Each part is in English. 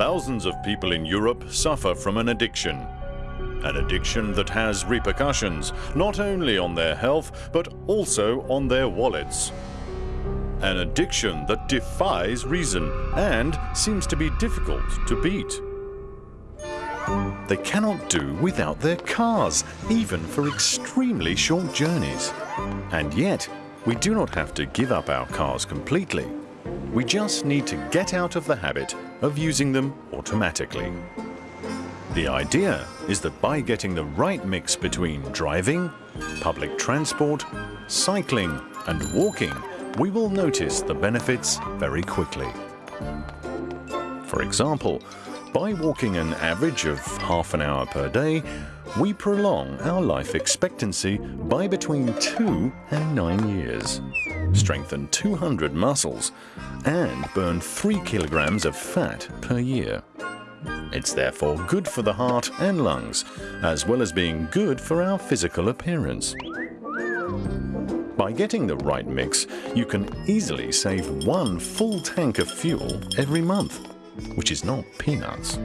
Thousands of people in Europe suffer from an addiction. An addiction that has repercussions not only on their health but also on their wallets. An addiction that defies reason and seems to be difficult to beat. They cannot do without their cars, even for extremely short journeys. And yet, we do not have to give up our cars completely. We just need to get out of the habit of using them automatically. The idea is that by getting the right mix between driving, public transport, cycling and walking, we will notice the benefits very quickly. For example, by walking an average of half an hour per day, we prolong our life expectancy by between 2 and 9 years, strengthen 200 muscles and burn 3 kilograms of fat per year. It's therefore good for the heart and lungs, as well as being good for our physical appearance. By getting the right mix, you can easily save one full tank of fuel every month, which is not peanuts.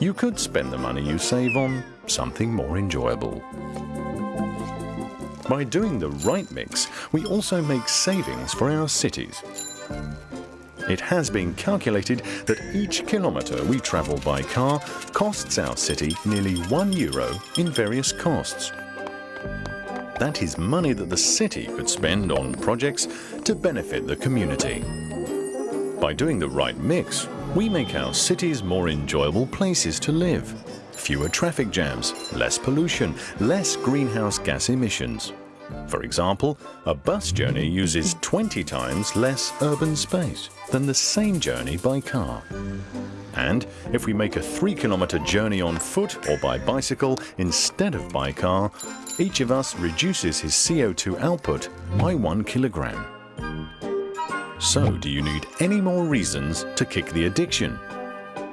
You could spend the money you save on something more enjoyable. By doing the right mix, we also make savings for our cities. It has been calculated that each kilometre we travel by car costs our city nearly one euro in various costs. That is money that the city could spend on projects to benefit the community. By doing the right mix, we make our cities more enjoyable places to live. Fewer traffic jams, less pollution, less greenhouse gas emissions. For example, a bus journey uses 20 times less urban space than the same journey by car. And if we make a 3 kilometre journey on foot or by bicycle instead of by car, each of us reduces his CO2 output by 1 kilogram. So do you need any more reasons to kick the addiction?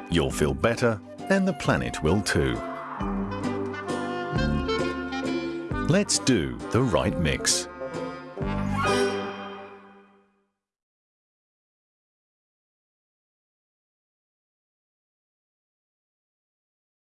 You'll feel better and the planet will too. Let's do the right mix.